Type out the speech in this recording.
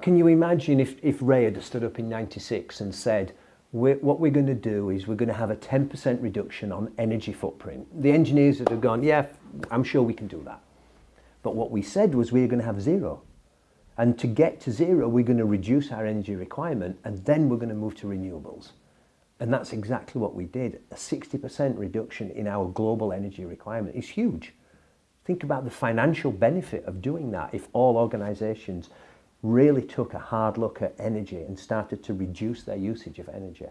Can you imagine if, if Ray had stood up in 96 and said, we're, what we're going to do is we're going to have a 10% reduction on energy footprint. The engineers would have gone, yeah, I'm sure we can do that. But what we said was we're going to have zero. And to get to zero, we're going to reduce our energy requirement and then we're going to move to renewables. And that's exactly what we did. A 60% reduction in our global energy requirement is huge. Think about the financial benefit of doing that if all organisations really took a hard look at energy and started to reduce their usage of energy.